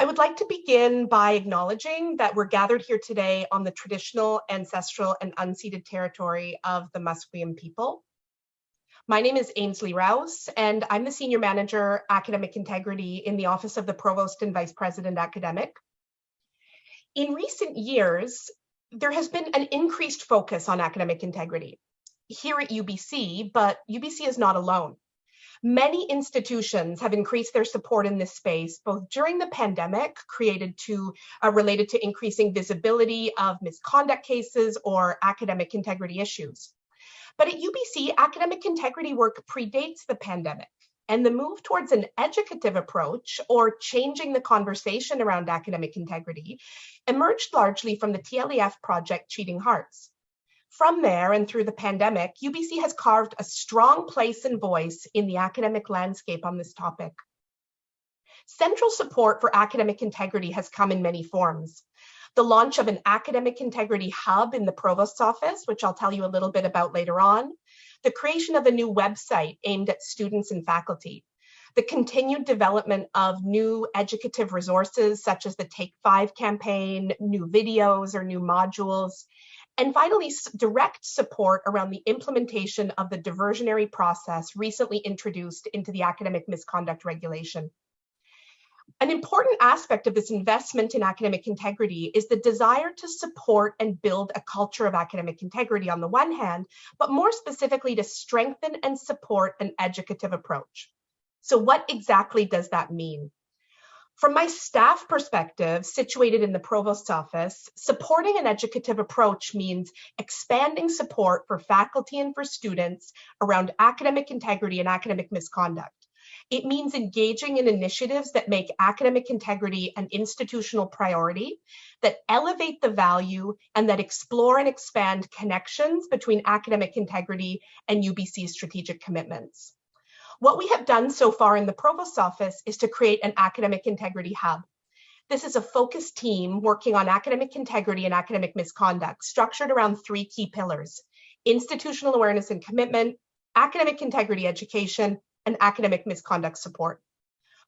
I would like to begin by acknowledging that we're gathered here today on the traditional, ancestral, and unceded territory of the Musqueam people. My name is Ainsley Rouse, and I'm the Senior Manager, Academic Integrity in the Office of the Provost and Vice President Academic. In recent years, there has been an increased focus on academic integrity here at UBC, but UBC is not alone. Many institutions have increased their support in this space, both during the pandemic, created to uh, related to increasing visibility of misconduct cases or academic integrity issues. But at UBC, academic integrity work predates the pandemic. And the move towards an educative approach or changing the conversation around academic integrity emerged largely from the TLEF project Cheating Hearts. From there and through the pandemic, UBC has carved a strong place and voice in the academic landscape on this topic. Central support for academic integrity has come in many forms. The launch of an academic integrity hub in the provost's office, which I'll tell you a little bit about later on, the creation of a new website aimed at students and faculty, the continued development of new educative resources such as the Take Five campaign, new videos or new modules, and finally, direct support around the implementation of the diversionary process recently introduced into the academic misconduct regulation. An important aspect of this investment in academic integrity is the desire to support and build a culture of academic integrity on the one hand, but more specifically to strengthen and support an educative approach. So what exactly does that mean? From my staff perspective, situated in the provost's office, supporting an educative approach means expanding support for faculty and for students around academic integrity and academic misconduct. It means engaging in initiatives that make academic integrity an institutional priority, that elevate the value, and that explore and expand connections between academic integrity and UBC's strategic commitments. What we have done so far in the Provost's office is to create an academic integrity hub. This is a focused team working on academic integrity and academic misconduct, structured around three key pillars, institutional awareness and commitment, academic integrity education, and academic misconduct support.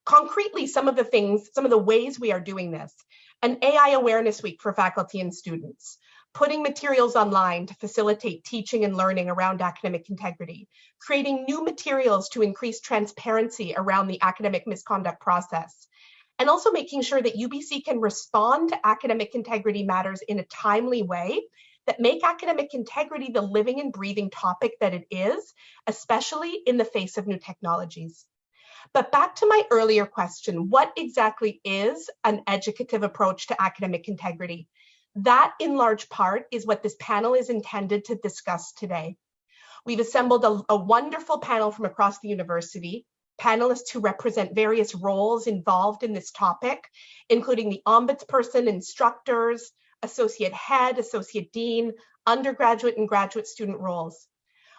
Concretely, some of the things, some of the ways we are doing this, an AI awareness week for faculty and students, putting materials online to facilitate teaching and learning around academic integrity, creating new materials to increase transparency around the academic misconduct process, and also making sure that UBC can respond to academic integrity matters in a timely way that make academic integrity the living and breathing topic that it is, especially in the face of new technologies. But back to my earlier question, what exactly is an educative approach to academic integrity? That, in large part, is what this panel is intended to discuss today. We've assembled a, a wonderful panel from across the university, panelists who represent various roles involved in this topic, including the ombudsperson, instructors, associate head, associate dean, undergraduate and graduate student roles.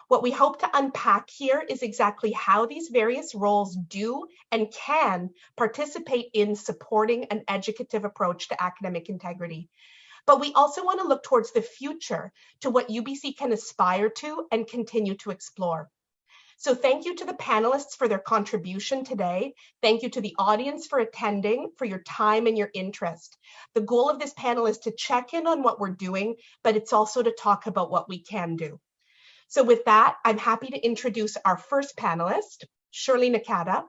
What we hope to unpack here is exactly how these various roles do and can participate in supporting an educative approach to academic integrity. But we also want to look towards the future to what UBC can aspire to and continue to explore. So thank you to the panelists for their contribution today. Thank you to the audience for attending, for your time and your interest. The goal of this panel is to check in on what we're doing, but it's also to talk about what we can do. So with that, I'm happy to introduce our first panelist, Shirley Nakata.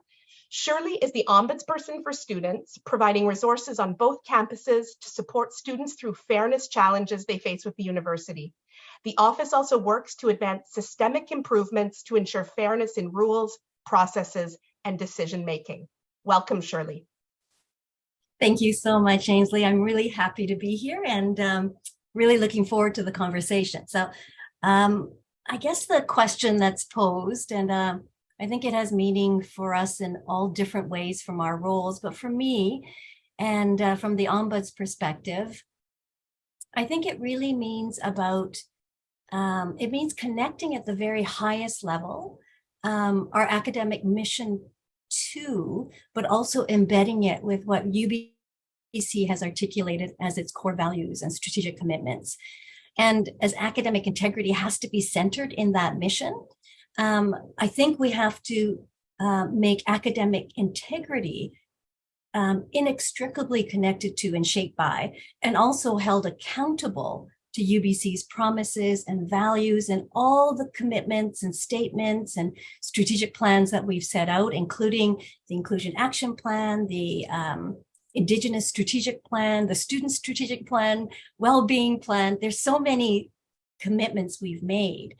Shirley is the ombudsperson for students, providing resources on both campuses to support students through fairness challenges they face with the university. The office also works to advance systemic improvements to ensure fairness in rules, processes, and decision making. Welcome, Shirley. Thank you so much, Ainsley. I'm really happy to be here and um, really looking forward to the conversation. So um, I guess the question that's posed, and uh, I think it has meaning for us in all different ways from our roles. But for me, and uh, from the ombuds perspective, I think it really means about, um, it means connecting at the very highest level, um, our academic mission too, but also embedding it with what UBC has articulated as its core values and strategic commitments. And as academic integrity has to be centered in that mission, um, I think we have to uh, make academic integrity um, inextricably connected to and shaped by, and also held accountable to UBC's promises and values and all the commitments and statements and strategic plans that we've set out, including the Inclusion Action Plan, the um, Indigenous Strategic Plan, the Student Strategic Plan, Well-Being Plan. There's so many commitments we've made.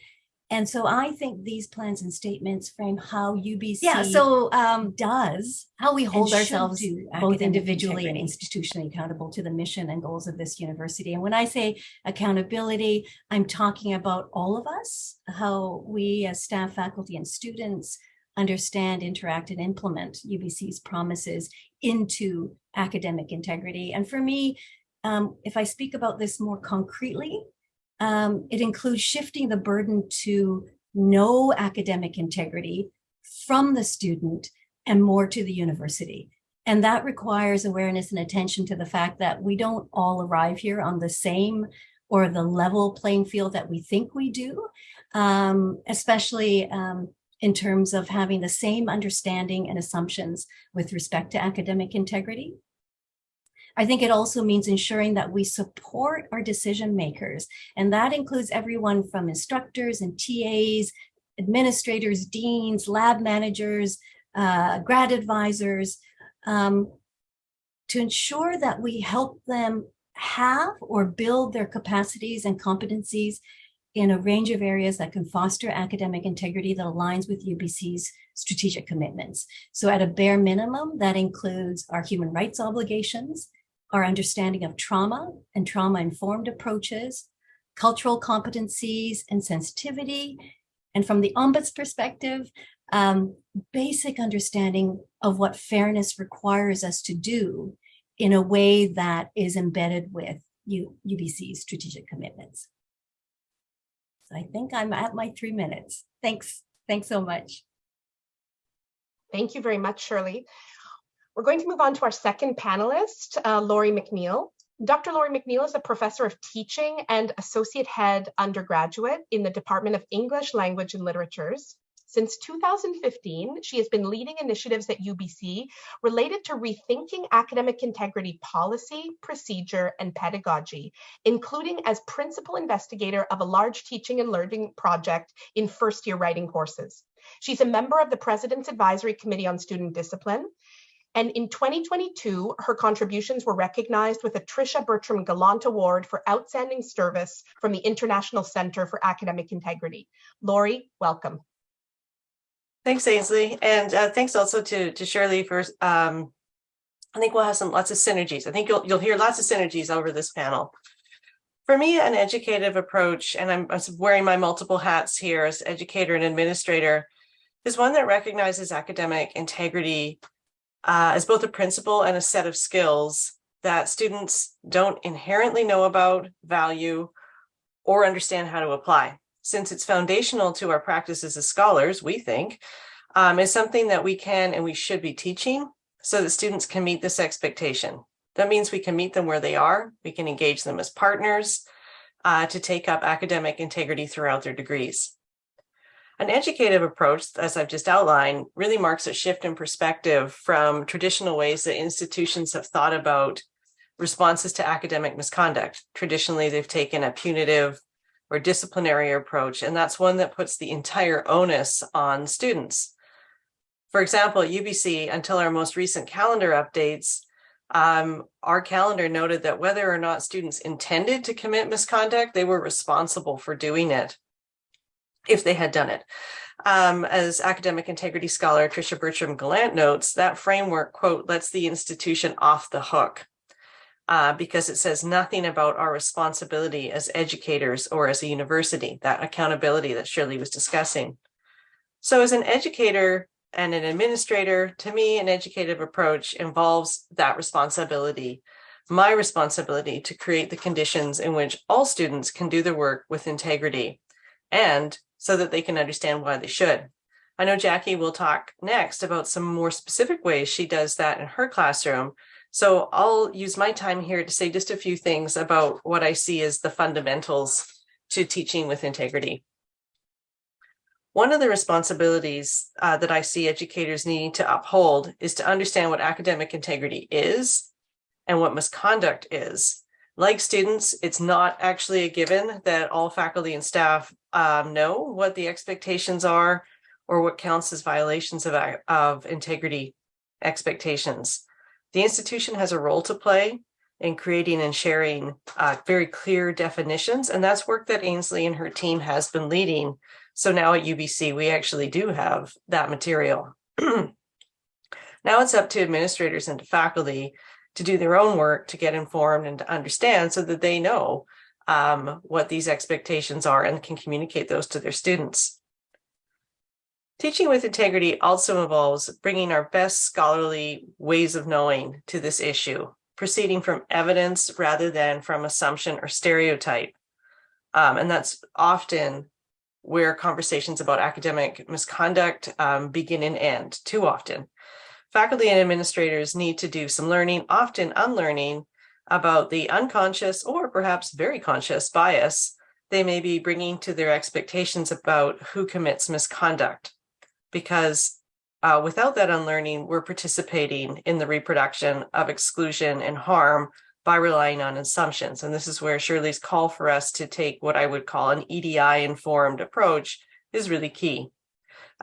And so I think these plans and statements frame how UBC Yeah, so um, does how we hold ourselves both individually and institutionally accountable to the mission and goals of this university. And when I say accountability, I'm talking about all of us, how we as staff, faculty, and students understand, interact, and implement UBC's promises into academic integrity. And for me, um, if I speak about this more concretely, um, it includes shifting the burden to no academic integrity from the student and more to the university. And that requires awareness and attention to the fact that we don't all arrive here on the same or the level playing field that we think we do, um, especially um, in terms of having the same understanding and assumptions with respect to academic integrity. I think it also means ensuring that we support our decision makers, and that includes everyone from instructors and TAs, administrators, deans, lab managers, uh, grad advisors, um, to ensure that we help them have or build their capacities and competencies in a range of areas that can foster academic integrity that aligns with UBC's strategic commitments. So at a bare minimum, that includes our human rights obligations, our understanding of trauma and trauma-informed approaches, cultural competencies and sensitivity, and from the ombuds perspective, um, basic understanding of what fairness requires us to do in a way that is embedded with U UBC's strategic commitments. So I think I'm at my three minutes. Thanks. Thanks so much. Thank you very much, Shirley. We're going to move on to our second panelist, uh, Laurie McNeill. Dr. Laurie McNeill is a professor of teaching and associate head undergraduate in the Department of English Language and Literatures. Since 2015, she has been leading initiatives at UBC related to rethinking academic integrity policy, procedure, and pedagogy, including as principal investigator of a large teaching and learning project in first year writing courses. She's a member of the President's Advisory Committee on Student Discipline and in 2022, her contributions were recognized with a Tricia Bertram Gallant Award for Outstanding Service from the International Center for Academic Integrity. Laurie, welcome. Thanks, Ainsley. And uh, thanks also to, to Shirley for, um, I think we'll have some lots of synergies. I think you'll, you'll hear lots of synergies over this panel. For me, an educative approach, and I'm, I'm wearing my multiple hats here as educator and administrator, is one that recognizes academic integrity uh, as both a principle and a set of skills that students don't inherently know about, value, or understand how to apply. Since it's foundational to our practices as scholars, we think, um, is something that we can and we should be teaching so that students can meet this expectation. That means we can meet them where they are, we can engage them as partners uh, to take up academic integrity throughout their degrees. An educative approach, as I've just outlined, really marks a shift in perspective from traditional ways that institutions have thought about responses to academic misconduct. Traditionally, they've taken a punitive or disciplinary approach, and that's one that puts the entire onus on students. For example, UBC, until our most recent calendar updates, um, our calendar noted that whether or not students intended to commit misconduct, they were responsible for doing it if they had done it. Um, as academic integrity scholar Tricia Bertram Gallant notes, that framework, quote, lets the institution off the hook uh, because it says nothing about our responsibility as educators or as a university, that accountability that Shirley was discussing. So as an educator and an administrator, to me, an educative approach involves that responsibility, my responsibility to create the conditions in which all students can do their work with integrity and so that they can understand why they should. I know Jackie will talk next about some more specific ways she does that in her classroom. So I'll use my time here to say just a few things about what I see as the fundamentals to teaching with integrity. One of the responsibilities uh, that I see educators needing to uphold is to understand what academic integrity is and what misconduct is. Like students, it's not actually a given that all faculty and staff um, know what the expectations are or what counts as violations of, of integrity expectations. The institution has a role to play in creating and sharing uh, very clear definitions, and that's work that Ainsley and her team has been leading. So now at UBC, we actually do have that material. now it's up to administrators and to faculty to do their own work to get informed and to understand so that they know um, what these expectations are and can communicate those to their students. Teaching with integrity also involves bringing our best scholarly ways of knowing to this issue, proceeding from evidence rather than from assumption or stereotype. Um, and that's often where conversations about academic misconduct um, begin and end too often. Faculty and administrators need to do some learning, often unlearning, about the unconscious or perhaps very conscious bias they may be bringing to their expectations about who commits misconduct. Because uh, without that unlearning, we're participating in the reproduction of exclusion and harm by relying on assumptions. And this is where Shirley's call for us to take what I would call an EDI informed approach is really key.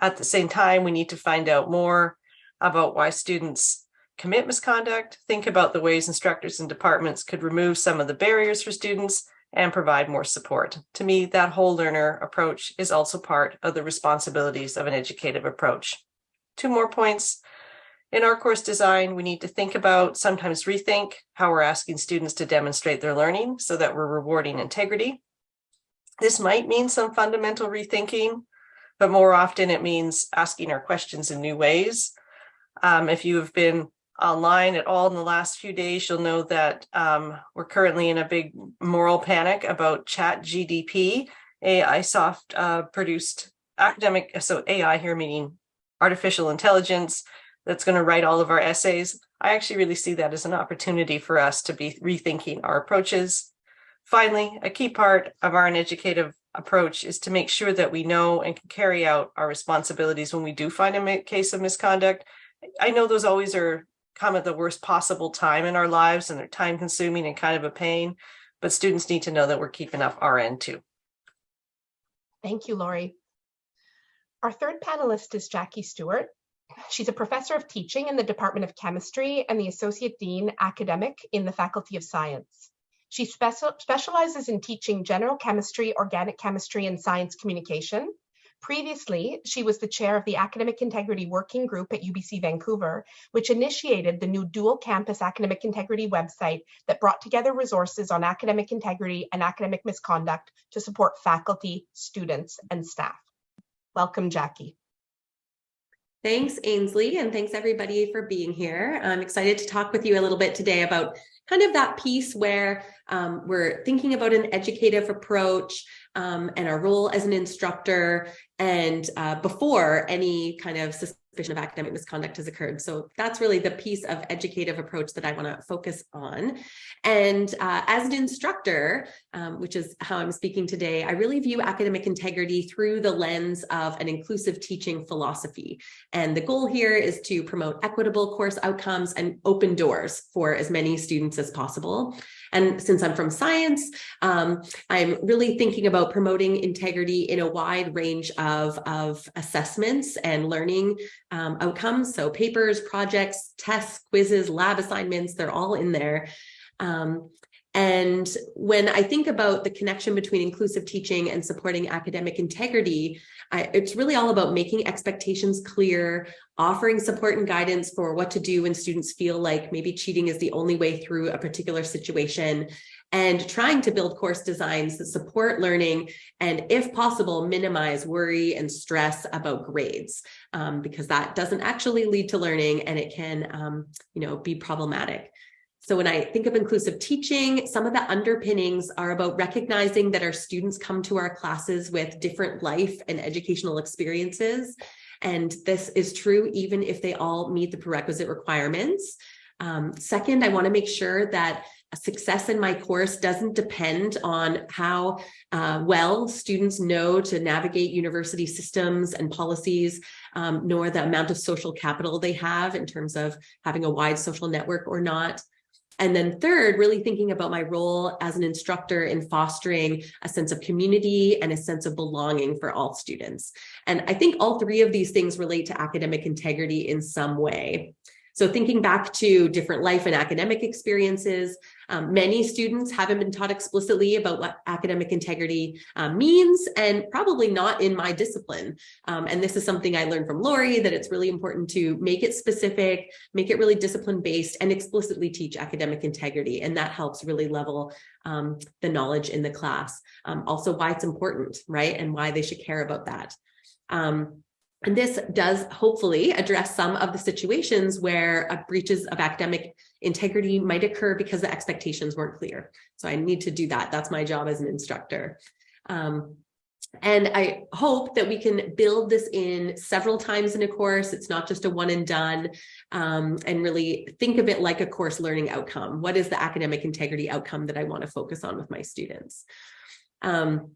At the same time, we need to find out more about why students commit misconduct, think about the ways instructors and departments could remove some of the barriers for students and provide more support. To me, that whole learner approach is also part of the responsibilities of an educative approach. Two more points. In our course design, we need to think about, sometimes rethink, how we're asking students to demonstrate their learning so that we're rewarding integrity. This might mean some fundamental rethinking, but more often it means asking our questions in new ways um, if you have been online at all in the last few days, you'll know that um, we're currently in a big moral panic about ChatGPT, AI soft uh, produced academic, so AI here meaning artificial intelligence that's going to write all of our essays. I actually really see that as an opportunity for us to be rethinking our approaches. Finally, a key part of our educative approach is to make sure that we know and can carry out our responsibilities when we do find a case of misconduct I know those always are come at the worst possible time in our lives and they're time consuming and kind of a pain, but students need to know that we're keeping up our end too. Thank you, Laurie. Our third panelist is Jackie Stewart. She's a professor of teaching in the Department of Chemistry and the Associate Dean Academic in the Faculty of Science. She specializes in teaching general chemistry, organic chemistry, and science communication, Previously, she was the chair of the Academic Integrity Working Group at UBC Vancouver, which initiated the new dual campus academic integrity website that brought together resources on academic integrity and academic misconduct to support faculty, students, and staff. Welcome, Jackie. Thanks, Ainsley, and thanks everybody for being here. I'm excited to talk with you a little bit today about kind of that piece where um, we're thinking about an educative approach um, and our role as an instructor and uh, before any kind of suspicion of academic misconduct has occurred. So that's really the piece of educative approach that I want to focus on. And uh, as an instructor, um, which is how I'm speaking today, I really view academic integrity through the lens of an inclusive teaching philosophy. And the goal here is to promote equitable course outcomes and open doors for as many students as possible. And since I'm from science, um, I'm really thinking about promoting integrity in a wide range of, of assessments and learning um, outcomes. So papers, projects, tests, quizzes, lab assignments, they're all in there. Um, and when I think about the connection between inclusive teaching and supporting academic integrity, I, it's really all about making expectations clear, offering support and guidance for what to do when students feel like maybe cheating is the only way through a particular situation, and trying to build course designs that support learning and, if possible, minimize worry and stress about grades, um, because that doesn't actually lead to learning and it can, um, you know, be problematic. So when I think of inclusive teaching, some of the underpinnings are about recognizing that our students come to our classes with different life and educational experiences. And this is true even if they all meet the prerequisite requirements. Um, second, I want to make sure that success in my course doesn't depend on how uh, well students know to navigate university systems and policies, um, nor the amount of social capital they have in terms of having a wide social network or not. And then third, really thinking about my role as an instructor in fostering a sense of community and a sense of belonging for all students. And I think all three of these things relate to academic integrity in some way. So thinking back to different life and academic experiences, um, many students haven't been taught explicitly about what academic integrity uh, means and probably not in my discipline. Um, and this is something I learned from Laurie that it's really important to make it specific, make it really discipline based and explicitly teach academic integrity. And that helps really level um, the knowledge in the class. Um, also why it's important, right? And why they should care about that. Um, and this does hopefully address some of the situations where uh, breaches of academic integrity might occur because the expectations weren't clear. So I need to do that. That's my job as an instructor. Um, and I hope that we can build this in several times in a course. It's not just a one and done um, and really think of it like a course learning outcome. What is the academic integrity outcome that I want to focus on with my students? Um,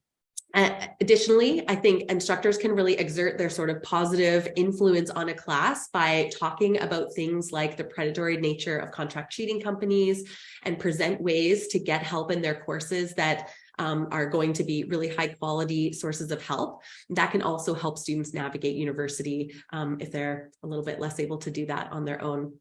additionally, I think instructors can really exert their sort of positive influence on a class by talking about things like the predatory nature of contract cheating companies and present ways to get help in their courses that um, are going to be really high quality sources of help. That can also help students navigate university um, if they're a little bit less able to do that on their own.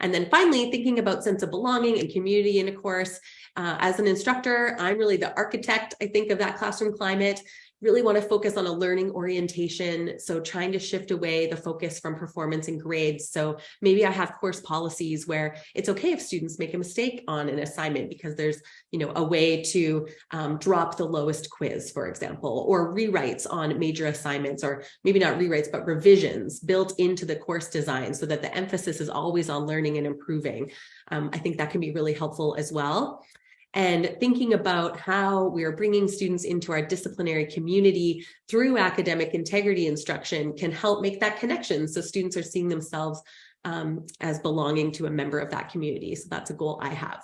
And then finally, thinking about sense of belonging and community in a course, uh, as an instructor, I'm really the architect, I think, of that classroom climate really want to focus on a learning orientation. So trying to shift away the focus from performance and grades. So maybe I have course policies where it's okay if students make a mistake on an assignment because there's, you know, a way to um, drop the lowest quiz, for example, or rewrites on major assignments, or maybe not rewrites, but revisions built into the course design so that the emphasis is always on learning and improving. Um, I think that can be really helpful as well and thinking about how we are bringing students into our disciplinary community through academic integrity instruction can help make that connection so students are seeing themselves um, as belonging to a member of that community. So that's a goal I have.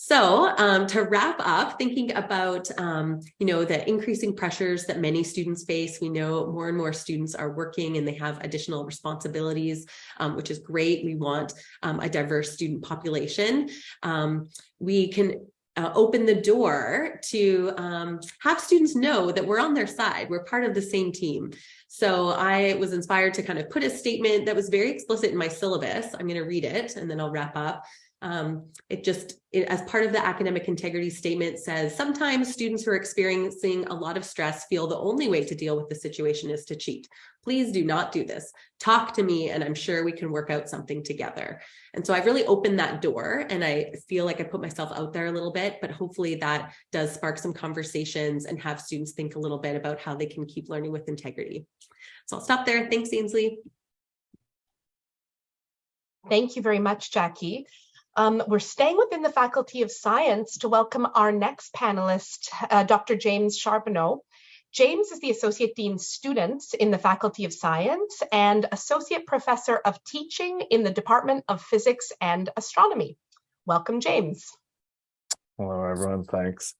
So um, to wrap up, thinking about, um, you know, the increasing pressures that many students face, we know more and more students are working and they have additional responsibilities, um, which is great. We want um, a diverse student population. Um, we can uh, open the door to um, have students know that we're on their side. We're part of the same team. So I was inspired to kind of put a statement that was very explicit in my syllabus. I'm going to read it and then I'll wrap up. Um, it just, it, as part of the academic integrity statement says, sometimes students who are experiencing a lot of stress feel the only way to deal with the situation is to cheat. Please do not do this. Talk to me and I'm sure we can work out something together. And so I've really opened that door and I feel like I put myself out there a little bit, but hopefully that does spark some conversations and have students think a little bit about how they can keep learning with integrity. So I'll stop there. Thanks, Ainsley. Thank you very much, Jackie. Um, we're staying within the Faculty of Science to welcome our next panelist, uh, Dr. James Charbonneau. James is the Associate Dean Students in the Faculty of Science and Associate Professor of Teaching in the Department of Physics and Astronomy. Welcome, James. Hello, everyone. Thanks.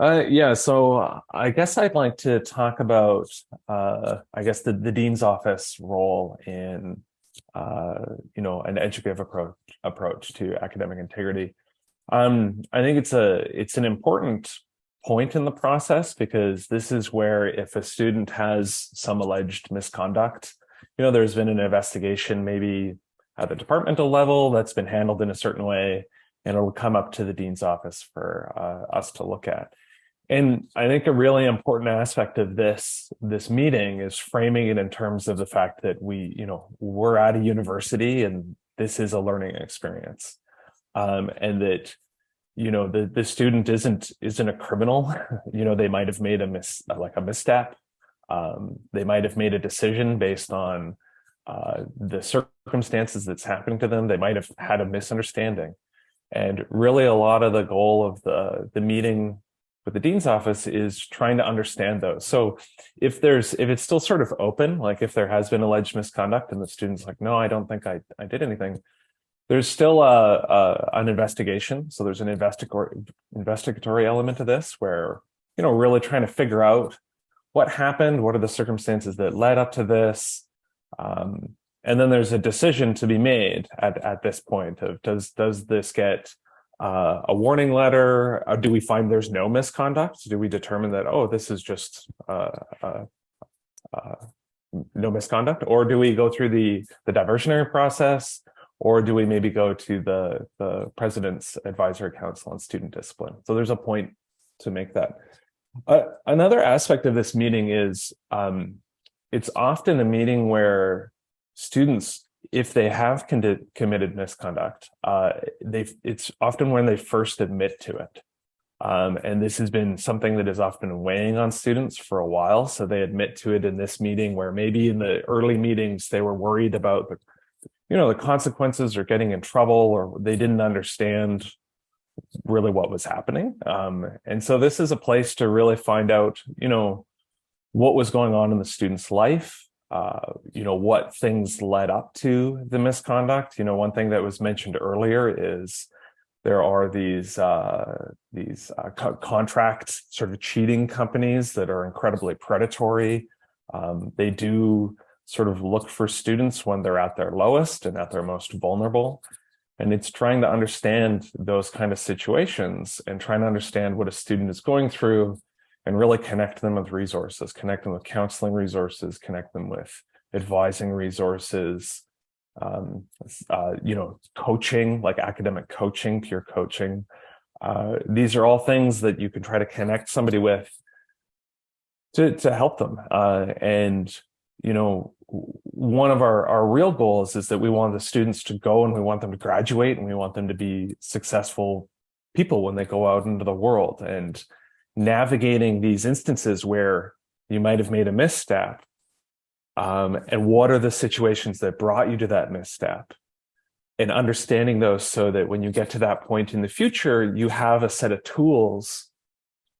Uh, yeah, so I guess I'd like to talk about, uh, I guess, the, the Dean's Office role in uh, you know, an educative approach approach to academic integrity. Um, I think it's a it's an important point in the process because this is where if a student has some alleged misconduct, you know, there's been an investigation maybe at the departmental level that's been handled in a certain way, and it'll come up to the dean's office for uh, us to look at. And I think a really important aspect of this this meeting is framing it in terms of the fact that we, you know, we're at a university and this is a learning experience, um, and that you know the the student isn't isn't a criminal. you know, they might have made a mis like a misstep. Um, they might have made a decision based on uh, the circumstances that's happening to them. They might have had a misunderstanding. And really a lot of the goal of the, the meeting with the dean's office is trying to understand those. So if there's if it's still sort of open, like if there has been alleged misconduct and the student's like, no, I don't think I, I did anything, there's still a, a an investigation. So there's an investigatory investigatory element to this where, you know, really trying to figure out what happened, what are the circumstances that led up to this. Um, and then there's a decision to be made at, at this point of does does this get uh, a warning letter? Or do we find there's no misconduct? Do we determine that, oh, this is just uh, uh, uh, no misconduct? Or do we go through the, the diversionary process? Or do we maybe go to the, the president's advisory council on student discipline? So there's a point to make that. Uh, another aspect of this meeting is um, it's often a meeting where students if they have committed misconduct, uh, they it's often when they first admit to it. Um, and this has been something that has often weighing on students for a while. So they admit to it in this meeting where maybe in the early meetings, they were worried about the, you know, the consequences or getting in trouble or they didn't understand really what was happening. Um, and so this is a place to really find out, you know, what was going on in the student's life, uh, you know, what things led up to the misconduct. You know, one thing that was mentioned earlier is there are these uh, these uh, co contract sort of cheating companies that are incredibly predatory. Um, they do sort of look for students when they're at their lowest and at their most vulnerable. And it's trying to understand those kind of situations and trying to understand what a student is going through and really connect them with resources, connect them with counseling resources, connect them with advising resources, um, uh, you know, coaching, like academic coaching, peer coaching. Uh, these are all things that you can try to connect somebody with to, to help them. Uh, and, you know, one of our, our real goals is that we want the students to go and we want them to graduate and we want them to be successful people when they go out into the world. And navigating these instances where you might have made a misstep um, and what are the situations that brought you to that misstep? And understanding those so that when you get to that point in the future you have a set of tools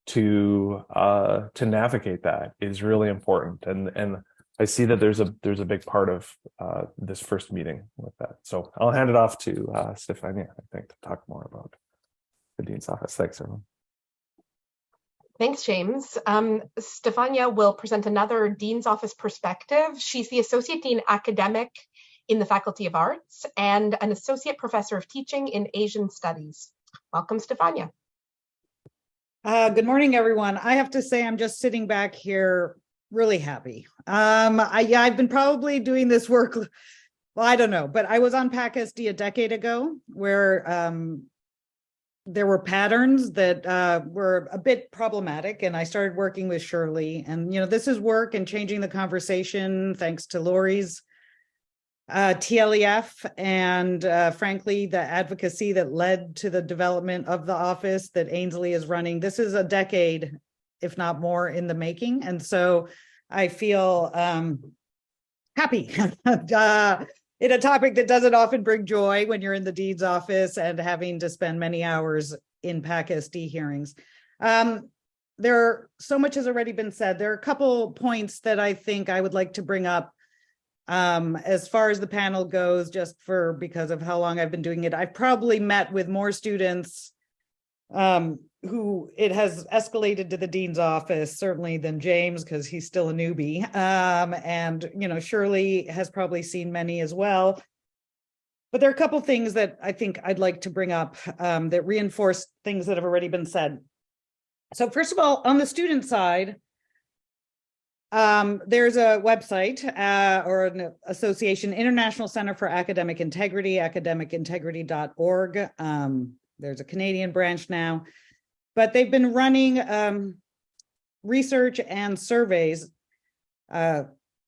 to uh, to navigate that is really important. And and I see that there's a there's a big part of uh, this first meeting with that. So I'll hand it off to uh, Stefania I think to talk more about the Dean's office. Thanks everyone Thanks, James. Um, Stefania will present another Dean's Office perspective. She's the Associate Dean Academic in the Faculty of Arts and an Associate Professor of Teaching in Asian Studies. Welcome, Stefania. Uh, good morning, everyone. I have to say I'm just sitting back here really happy. Um, I, yeah, I've been probably doing this work, well, I don't know, but I was on PACSD a decade ago where um, there were patterns that uh, were a bit problematic and I started working with Shirley and, you know, this is work and changing the conversation thanks to Laurie's uh, TLEF and uh, frankly, the advocacy that led to the development of the office that Ainsley is running. This is a decade, if not more in the making. And so I feel um, happy uh, in a topic that doesn't often bring joy when you're in the dean's office and having to spend many hours in PAC-SD hearings. Um, there are, so much has already been said. There are a couple points that I think I would like to bring up um, as far as the panel goes, just for because of how long I've been doing it. I've probably met with more students um, who it has escalated to the dean's office certainly than James because he's still a newbie um, and you know Shirley has probably seen many as well. But there are a couple things that I think I'd like to bring up um, that reinforce things that have already been said. So first of all on the student side um, there's a website uh, or an association International Center for Academic Integrity academicintegrity.org um, there's a Canadian branch now but they've been running um, research and surveys uh,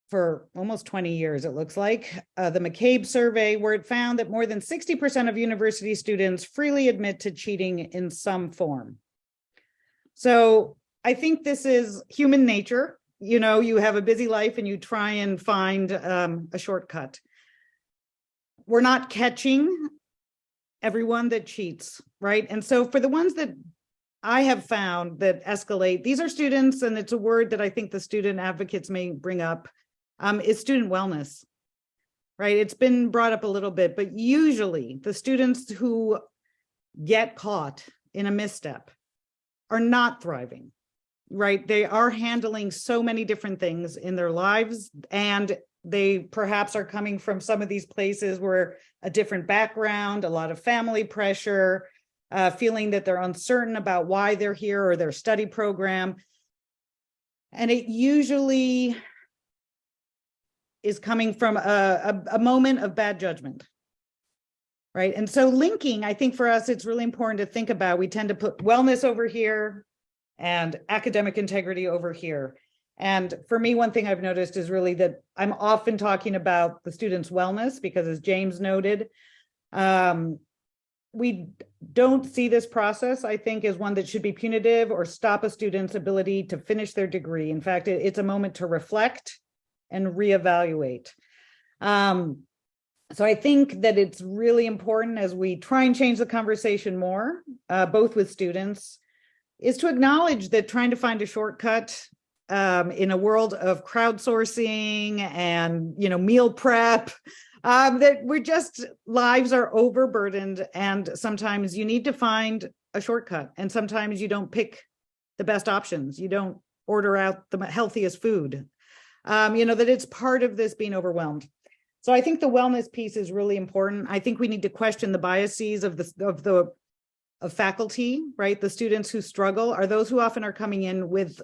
for almost 20 years, it looks like. Uh, the McCabe survey, where it found that more than 60% of university students freely admit to cheating in some form. So I think this is human nature. You know, you have a busy life and you try and find um, a shortcut. We're not catching everyone that cheats, right? And so for the ones that I have found that escalate, these are students, and it's a word that I think the student advocates may bring up, um, is student wellness, right? It's been brought up a little bit, but usually the students who get caught in a misstep are not thriving, right? They are handling so many different things in their lives and they perhaps are coming from some of these places where a different background, a lot of family pressure, uh, feeling that they're uncertain about why they're here or their study program. And it usually is coming from a, a, a moment of bad judgment. Right. And so linking, I think for us, it's really important to think about, we tend to put wellness over here and academic integrity over here. And for me, one thing I've noticed is really that I'm often talking about the students' wellness because as James noted, um, we don't see this process, I think, as one that should be punitive or stop a student's ability to finish their degree. In fact, it, it's a moment to reflect and reevaluate. Um, so I think that it's really important as we try and change the conversation more, uh, both with students, is to acknowledge that trying to find a shortcut um, in a world of crowdsourcing and you know meal prep, um, that we're just lives are overburdened, and sometimes you need to find a shortcut, and sometimes you don't pick the best options. You don't order out the healthiest food um, you know, that it's part of this being overwhelmed. So I think the wellness piece is really important. I think we need to question the biases of the of the of faculty, right? The students who struggle are those who often are coming in with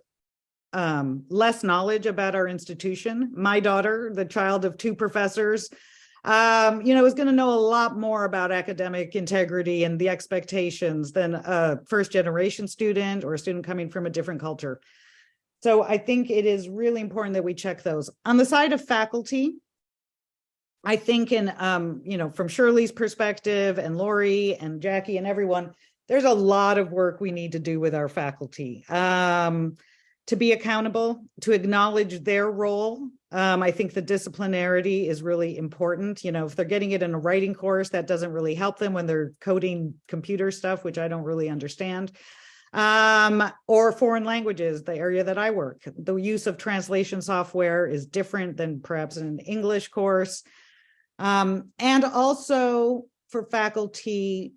um, less knowledge about our institution. My daughter, the child of two professors, um, you know, is going to know a lot more about academic integrity and the expectations than a first generation student or a student coming from a different culture. So I think it is really important that we check those. On the side of faculty, I think in, um, you know, from Shirley's perspective and Laurie and Jackie and everyone, there's a lot of work we need to do with our faculty um, to be accountable, to acknowledge their role. Um, I think the disciplinarity is really important. You know, if they're getting it in a writing course, that doesn't really help them when they're coding computer stuff, which I don't really understand um, or foreign languages, the area that I work. The use of translation software is different than perhaps in an English course. Um, and also for faculty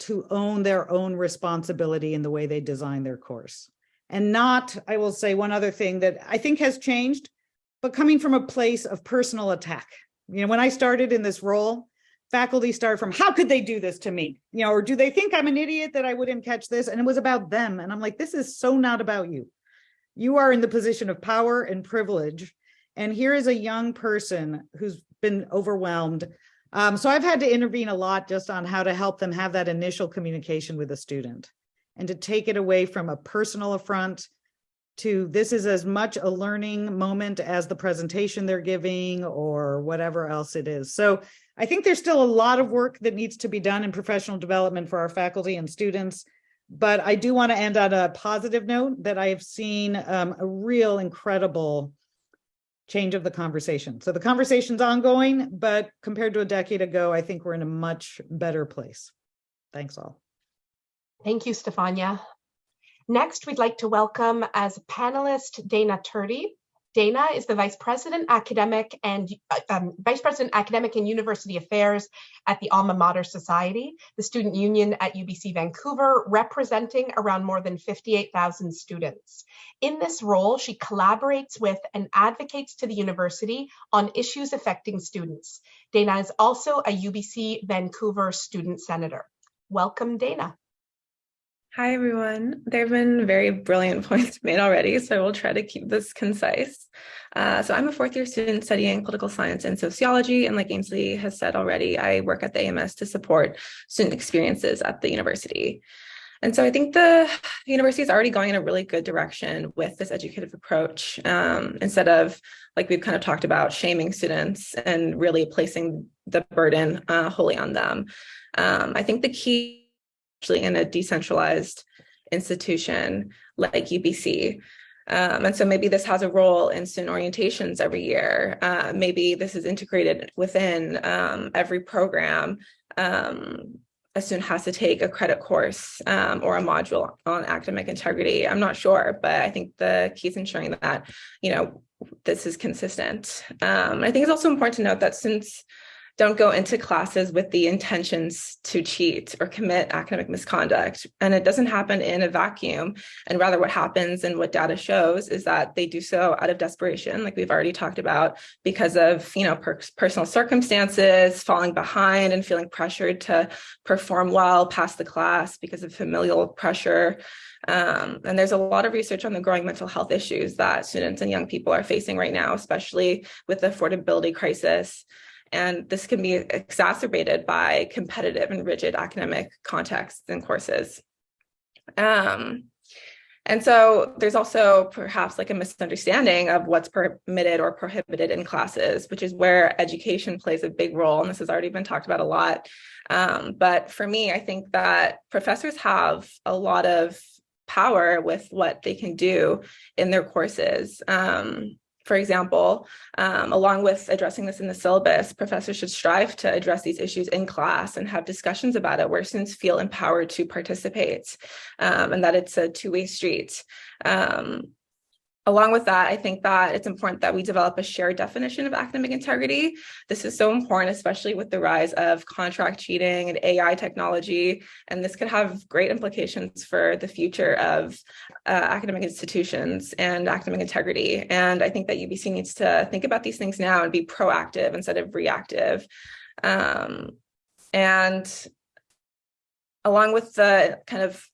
to own their own responsibility in the way they design their course. And not, I will say one other thing that I think has changed, but coming from a place of personal attack. You know, when I started in this role, faculty start from how could they do this to me? You know or do they think i'm an idiot that i wouldn't catch this? And it was about them. And i'm like this is so not about you. You are in the position of power and privilege. And here is a young person who's been overwhelmed. Um, so i've had to intervene a lot just on how to help them have that initial communication with a student and to take it away from a personal affront to this is as much a learning moment as the presentation they're giving or whatever else it is so I think there's still a lot of work that needs to be done in professional development for our faculty and students. But I do want to end on a positive note that I have seen um, a real incredible change of the conversation. So the conversation's ongoing, but compared to a decade ago, I think we're in a much better place. Thanks all. Thank you, Stefania. Next, we'd like to welcome as a panelist Dana Turdy. Dana is the Vice President Academic and um, Vice President Academic and University Affairs at the Alma Mater Society, the student union at UBC Vancouver, representing around more than 58,000 students. In this role, she collaborates with and advocates to the university on issues affecting students. Dana is also a UBC Vancouver student senator. Welcome, Dana. Hi, everyone. There have been very brilliant points made already, so I will try to keep this concise. Uh, so I'm a fourth year student studying political science and sociology, and like Ainsley has said already, I work at the AMS to support student experiences at the university. And so I think the university is already going in a really good direction with this educative approach, um, instead of, like we've kind of talked about, shaming students and really placing the burden uh, wholly on them. Um, I think the key actually in a decentralized institution like UBC. Um, and so maybe this has a role in student orientations every year. Uh, maybe this is integrated within um, every program. Um, a student has to take a credit course um, or a module on academic integrity. I'm not sure, but I think the key is ensuring that, you know, this is consistent. Um, I think it's also important to note that students don't go into classes with the intentions to cheat or commit academic misconduct. And it doesn't happen in a vacuum. And rather, what happens and what data shows is that they do so out of desperation, like we've already talked about, because of you know per personal circumstances, falling behind, and feeling pressured to perform well past the class because of familial pressure. Um, and there's a lot of research on the growing mental health issues that students and young people are facing right now, especially with the affordability crisis. And this can be exacerbated by competitive and rigid academic contexts and courses. Um, and so there's also perhaps like a misunderstanding of what's permitted or prohibited in classes, which is where education plays a big role. And this has already been talked about a lot. Um, but for me, I think that professors have a lot of power with what they can do in their courses. Um, for example, um, along with addressing this in the syllabus, professors should strive to address these issues in class and have discussions about it where students feel empowered to participate um, and that it's a two-way street. Um, Along with that, I think that it's important that we develop a shared definition of academic integrity. This is so important, especially with the rise of contract cheating and AI technology. And this could have great implications for the future of uh, academic institutions and academic integrity. And I think that UBC needs to think about these things now and be proactive instead of reactive. Um, and along with the kind of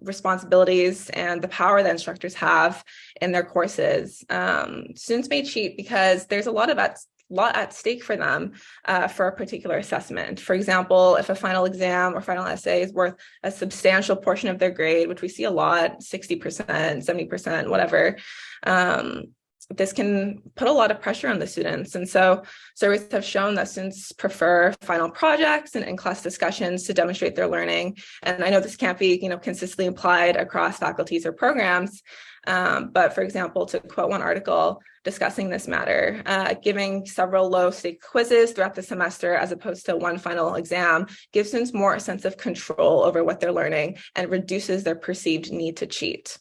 responsibilities and the power that instructors have in their courses. Um, students may cheat because there's a lot of at, lot at stake for them uh, for a particular assessment. For example, if a final exam or final essay is worth a substantial portion of their grade, which we see a lot, 60%, 70%, whatever, um, this can put a lot of pressure on the students. And so surveys have shown that students prefer final projects and in-class discussions to demonstrate their learning. And I know this can't be, you know, consistently applied across faculties or programs. Um, but for example, to quote one article discussing this matter, uh, giving several low stake quizzes throughout the semester as opposed to one final exam gives students more a sense of control over what they're learning and reduces their perceived need to cheat.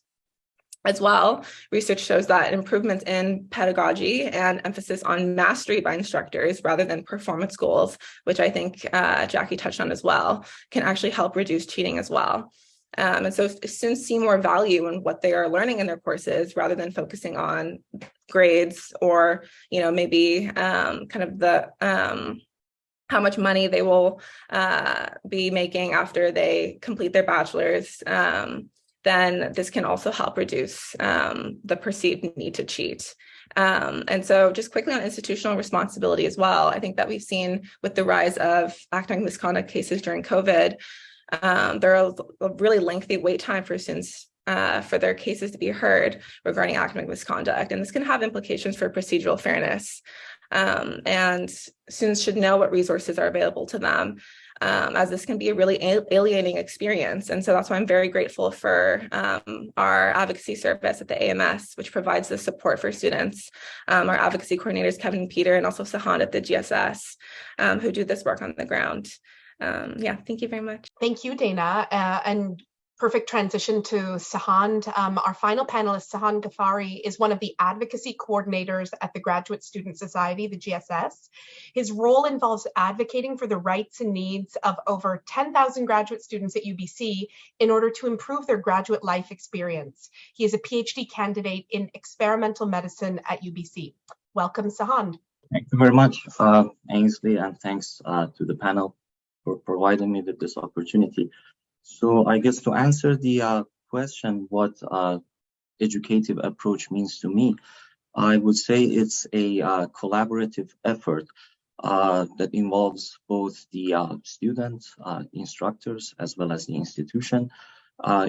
As well, research shows that improvements in pedagogy and emphasis on mastery by instructors rather than performance goals, which I think uh, Jackie touched on as well, can actually help reduce cheating as well. Um, and so students see more value in what they are learning in their courses rather than focusing on grades or, you know, maybe um, kind of the um, how much money they will uh, be making after they complete their bachelor's. Um, then this can also help reduce um, the perceived need to cheat. Um, and so just quickly on institutional responsibility as well, I think that we've seen with the rise of academic misconduct cases during COVID, um, there are a really lengthy wait time for students uh, for their cases to be heard regarding academic misconduct. And this can have implications for procedural fairness. Um, and students should know what resources are available to them um, as this can be a really alienating experience. And so that's why I'm very grateful for um, our advocacy service at the AMS, which provides the support for students. Um, our advocacy coordinators, Kevin and Peter, and also Sahand at the GSS, um, who do this work on the ground. Um, yeah, thank you very much. Thank you, Dana. Uh, and perfect transition to Sahand. Um, our final panelist, Sahand Ghaffari, is one of the advocacy coordinators at the Graduate Student Society, the GSS. His role involves advocating for the rights and needs of over 10,000 graduate students at UBC in order to improve their graduate life experience. He is a PhD candidate in experimental medicine at UBC. Welcome, Sahand. Thank you very much, uh, Ainsley, and thanks uh, to the panel for providing me with this opportunity. So I guess to answer the uh, question, what uh, educative approach means to me, I would say it's a uh, collaborative effort uh, that involves both the uh, students, uh, instructors, as well as the institution,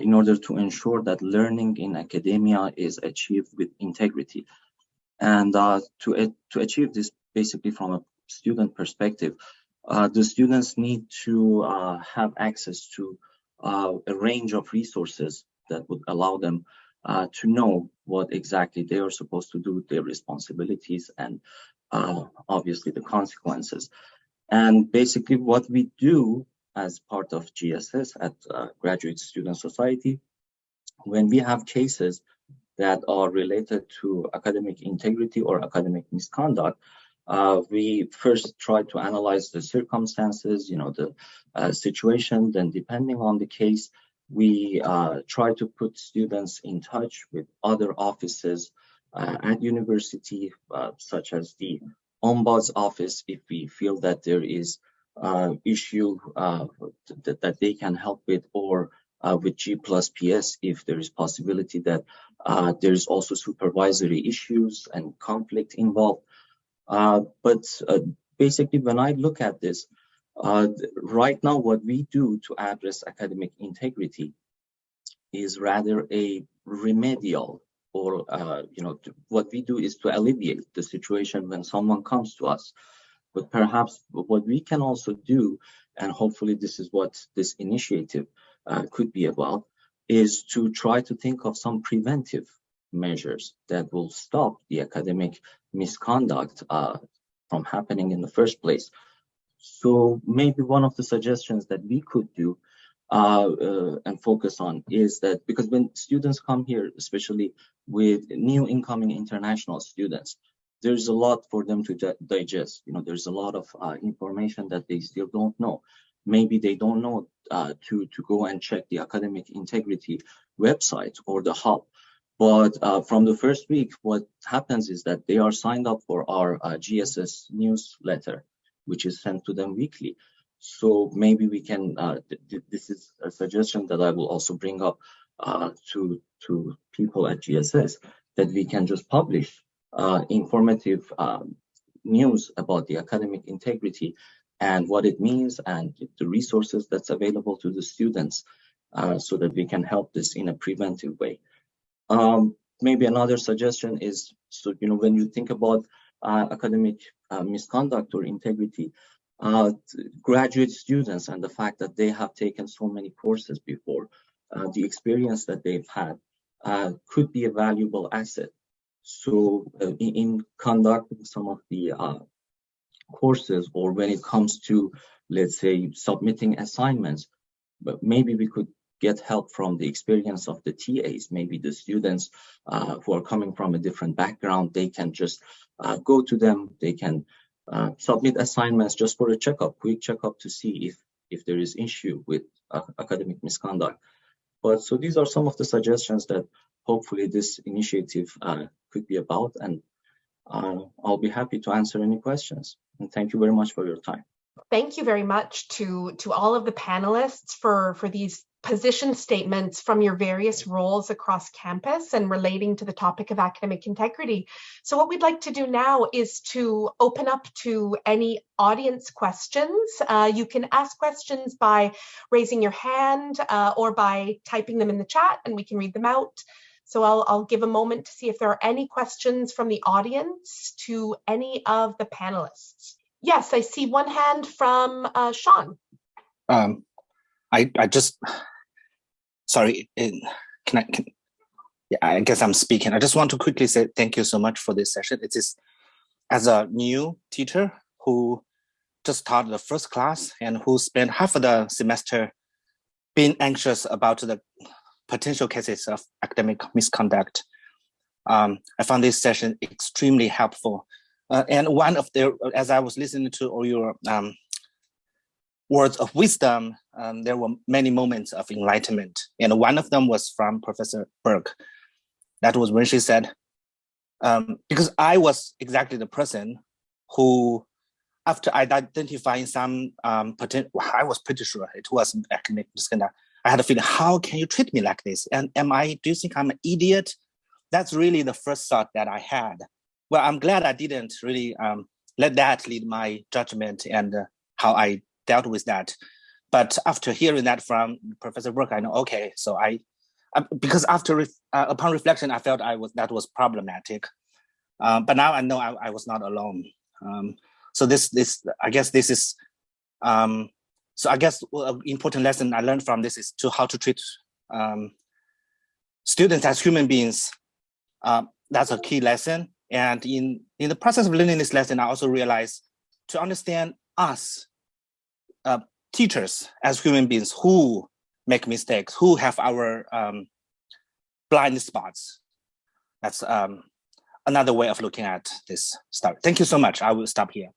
in order to ensure that learning in academia is achieved with integrity. And to, to achieve this basically from a student perspective, the students need to have access to uh, a range of resources that would allow them uh, to know what exactly they are supposed to do, their responsibilities, and uh, obviously the consequences. And basically, what we do as part of GSS at uh, Graduate Student Society, when we have cases that are related to academic integrity or academic misconduct, uh, we first try to analyze the circumstances, you know, the uh, situation. Then, depending on the case, we uh, try to put students in touch with other offices uh, at university, uh, such as the ombuds office, if we feel that there is uh, issue that, that they can help with, or with G plus PS, if there is possibility that there's also supervisory issues and conflict involved. Uh, but uh, basically, when I look at this, uh, right now, what we do to address academic integrity is rather a remedial or, uh, you know, what we do is to alleviate the situation when someone comes to us. But perhaps what we can also do, and hopefully this is what this initiative uh, could be about, is to try to think of some preventive measures that will stop the academic misconduct uh, from happening in the first place. So maybe one of the suggestions that we could do uh, uh, and focus on is that because when students come here, especially with new incoming international students, there's a lot for them to digest. You know, there's a lot of uh, information that they still don't know. Maybe they don't know uh, to to go and check the academic integrity website or the hub. But uh, from the first week, what happens is that they are signed up for our uh, GSS newsletter, which is sent to them weekly. So maybe we can, uh, th th this is a suggestion that I will also bring up uh, to, to people at GSS, that we can just publish uh, informative um, news about the academic integrity and what it means and the resources that's available to the students uh, so that we can help this in a preventive way. Um, maybe another suggestion is, so you know, when you think about uh, academic uh, misconduct or integrity, uh, graduate students and the fact that they have taken so many courses before, uh, the experience that they've had uh, could be a valuable asset. So uh, in, in, conducting some of the courses or when it comes to, let's say, submitting assignments, but maybe we could get help from the experience of the TAs, maybe the students uh, who are coming from a different background, they can just uh, go to them, they can uh, submit assignments just for a checkup, quick checkup to see if, if there is issue with uh, academic misconduct. But so these are some of the suggestions that hopefully this initiative uh, could be about and uh, I'll be happy to answer any questions. And thank you very much for your time. Thank you very much to, to all of the panelists for, for these position statements from your various roles across campus and relating to the topic of academic integrity. So what we'd like to do now is to open up to any audience questions. Uh, you can ask questions by raising your hand uh, or by typing them in the chat and we can read them out. So I'll, I'll give a moment to see if there are any questions from the audience to any of the panelists. Yes, I see one hand from uh, Sean. Um, I, I just sorry, can I, can, yeah, I guess I'm speaking. I just want to quickly say thank you so much for this session. It is as a new teacher who just taught the first class and who spent half of the semester being anxious about the potential cases of academic misconduct. Um, I found this session extremely helpful. Uh, and one of the, as I was listening to all your um, words of wisdom, um, there were many moments of enlightenment. And one of them was from Professor Burk. That was when she said, um, because I was exactly the person who, after identifying some um, potential, I was pretty sure it was academic misconduct. I had a feeling, how can you treat me like this? And am I, do you think I'm an idiot? That's really the first thought that I had. Well, I'm glad I didn't really um, let that lead my judgment and uh, how I dealt with that. But after hearing that from Professor Burk, I know, okay, so I, uh, because after, uh, upon reflection, I felt I was, that was problematic. Um, but now I know I, I was not alone. Um, so this, this, I guess this is, um, so I guess an important lesson I learned from this is to how to treat um, students as human beings. Uh, that's a key lesson. And in, in the process of learning this lesson, I also realized to understand us uh, teachers as human beings who make mistakes, who have our um, blind spots. that's um, another way of looking at this stuff. Thank you so much. I will stop here.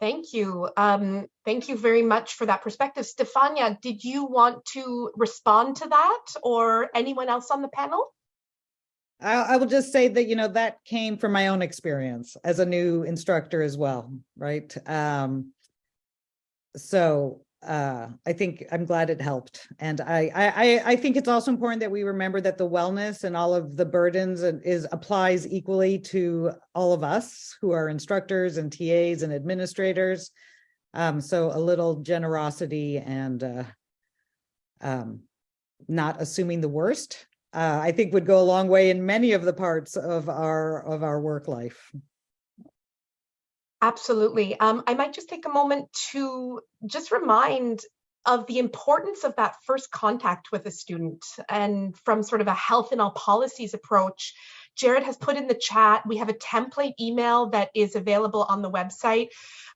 Thank you. Um, thank you very much for that perspective. Stefania, did you want to respond to that or anyone else on the panel? I, I will just say that, you know, that came from my own experience as a new instructor as well, right? Um, so uh, I think I'm glad it helped. And I, I, I think it's also important that we remember that the wellness and all of the burdens is applies equally to all of us who are instructors and TAs and administrators. Um, so a little generosity and uh, um, not assuming the worst, uh, I think would go a long way in many of the parts of our of our work life. Absolutely. Um, I might just take a moment to just remind of the importance of that first contact with a student and from sort of a health and all policies approach Jared has put in the chat, we have a template email that is available on the website.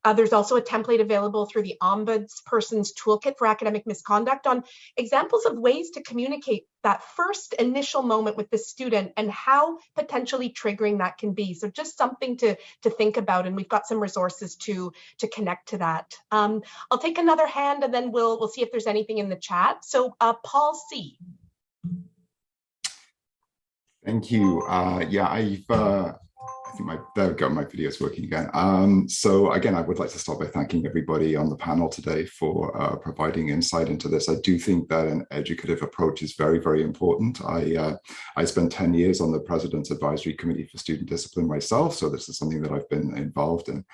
Uh, there's also a template available through the Ombudsperson's Toolkit for Academic Misconduct on examples of ways to communicate that first initial moment with the student and how potentially triggering that can be. So just something to, to think about, and we've got some resources to, to connect to that. Um, I'll take another hand and then we'll, we'll see if there's anything in the chat. So uh, Paul C. Thank you. Uh, yeah, I've, uh, I think my, there we go, my video is working again. Um, so again, I would like to start by thanking everybody on the panel today for uh, providing insight into this. I do think that an educative approach is very, very important. I, uh, I spent 10 years on the President's Advisory Committee for Student Discipline myself, so this is something that I've been involved in.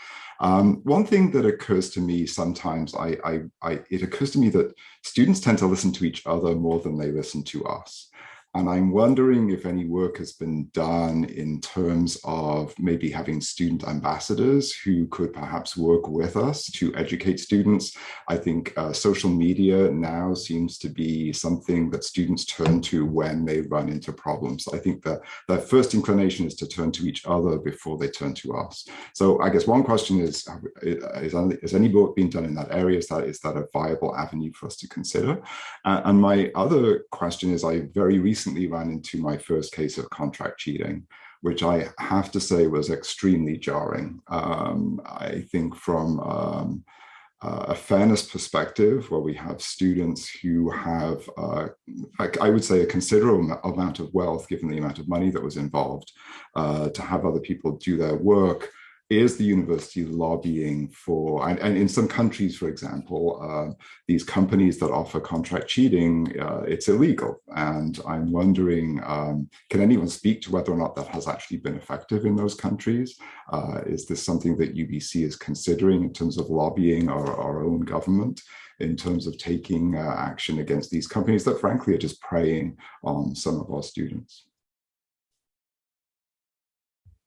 Um, one thing that occurs to me sometimes, I, I, I, it occurs to me that students tend to listen to each other more than they listen to us. And I'm wondering if any work has been done in terms of maybe having student ambassadors who could perhaps work with us to educate students. I think uh, social media now seems to be something that students turn to when they run into problems. I think that their first inclination is to turn to each other before they turn to us. So I guess one question is, is, is any work being done in that area? Is that, is that a viable avenue for us to consider? Uh, and my other question is, I very recently recently ran into my first case of contract cheating, which I have to say was extremely jarring. Um, I think from um, uh, a fairness perspective, where we have students who have, uh, I, I, would say, a considerable amount of wealth, given the amount of money that was involved, uh, to have other people do their work is the university lobbying for, and, and in some countries, for example, uh, these companies that offer contract cheating, uh, it's illegal. And I'm wondering, um, can anyone speak to whether or not that has actually been effective in those countries? Uh, is this something that UBC is considering in terms of lobbying our, our own government? in terms of taking uh, action against these companies that frankly are just preying on some of our students.